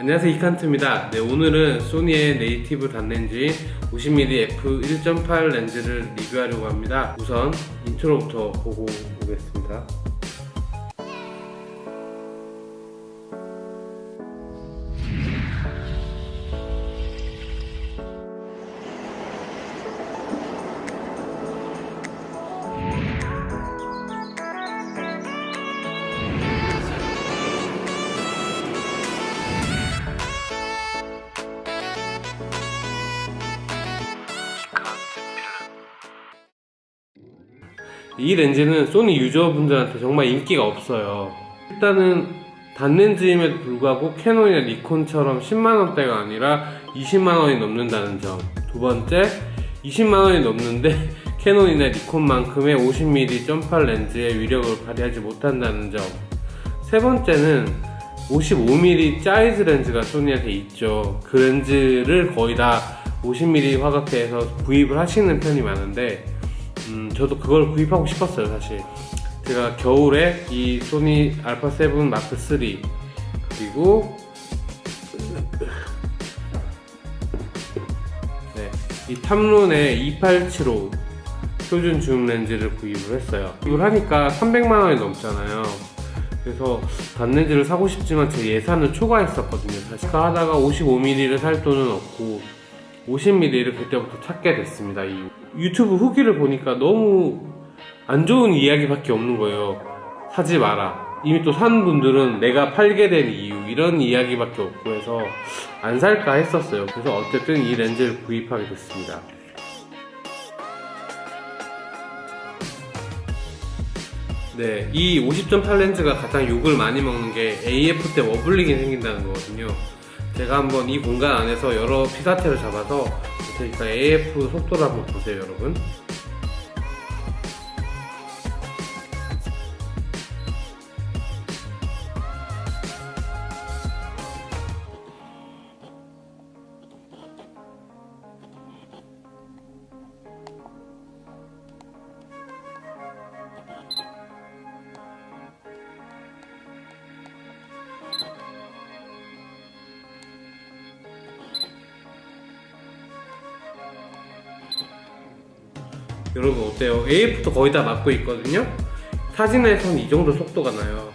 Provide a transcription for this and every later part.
안녕하세요 이칸트입니다. 네, 오늘은 소니의 native 단렌즈인 50mm f1.8 렌즈를 리뷰하려고 합니다. 우선 intro부터 보고 오겠습니다 이 렌즈는 소니 유저분들한테 정말 인기가 없어요. 일단은 단렌즈임에도 불구하고 캐논이나 니콘처럼 10만원대가 아니라 20만원이 넘는다는 점. 두 번째 20만원이 넘는데 캐논이나 니콘만큼의 50mm 점팔 렌즈의 위력을 발휘하지 못한다는 점. 세 번째는 55mm Zeiss 렌즈가 소니한테 있죠. 그 렌즈를 거의 다 50mm 화각대에서 구입을 하시는 편이 많은데 음, 저도 그걸 구입하고 싶었어요 사실. 제가 겨울에 이 소니 알파7 마크3 그리고 네, 이 탐론의 2875 표준 줌 렌즈를 구입을 했어요. 이걸 하니까 300만원이 넘잖아요. 그래서 단렌즈를 사고 싶지만 제 예산을 초과했었거든요. 사실 하다가 55mm를 살 돈은 없고 50mm를 그때부터 찾게 됐습니다. 이 유튜브 후기를 보니까 너무 안 좋은 이야기밖에 없는 거예요. 사지 마라. 이미 또 산 분들은 내가 팔게 된 이유 이런 이야기밖에 없고 해서 안 살까 했었어요. 그래서 어쨌든 이 렌즈를 구입하게 됐습니다. 네, 이 50.8 렌즈가 가장 욕을 많이 먹는 게 AF 때 워블링이 생긴다는 거거든요. 제가 한번 이 공간 안에서 여러 피사체를 잡아서 그러니까 AF 속도를 한번 보세요 여러분 여러분 어때요? AF도 거의 다 맞고 있거든요? 사진에선 이 정도 속도가 나요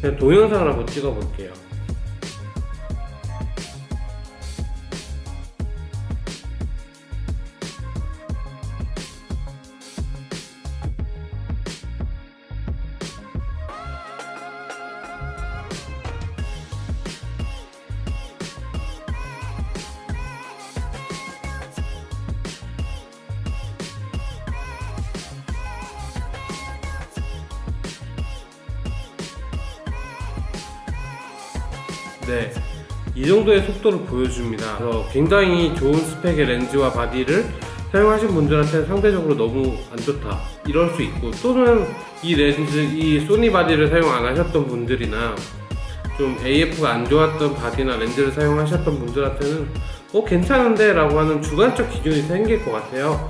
그냥 동영상을 한번 찍어 볼게요 네, 이 정도의 속도를 보여줍니다. 그래서 굉장히 좋은 스펙의 렌즈와 body를 사용하신 분들한테는 상대적으로 너무 안 좋다. 이럴 수 있고 또는 이 렌즈, 이 소니 body를 사용 안 하셨던 분들이나 좀 AF가 안 좋았던 body나 렌즈를 사용하셨던 분들한테는 어 괜찮은데? 라고 하는 주관적 기준이 생길 것 같아요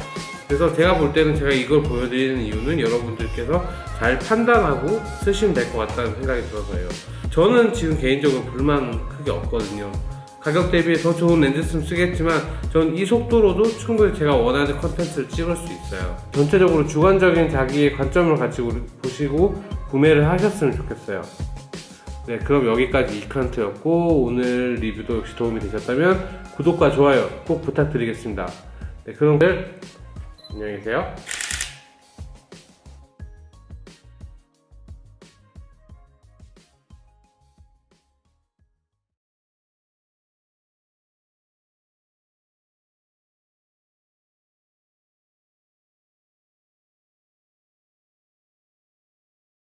그래서 제가 볼 때는 제가 이걸 보여드리는 이유는 여러분들께서 잘 판단하고 쓰시면 될 것 같다는 생각이 들어서요. 저는 지금 개인적으로 불만 크게 없거든요. 가격 대비 더 좋은 렌즈 쓰면 쓰겠지만 전 이 속도로도 충분히 제가 원하는 컨텐츠를 찍을 수 있어요. 전체적으로 주관적인 자기의 관점을 가지고 보시고 구매를 하셨으면 좋겠어요. 네 그럼 여기까지 이칸트였고 오늘 리뷰도 역시 도움이 되셨다면 구독과 좋아요 꼭 부탁드리겠습니다. 네 그럼 안녕히 계세요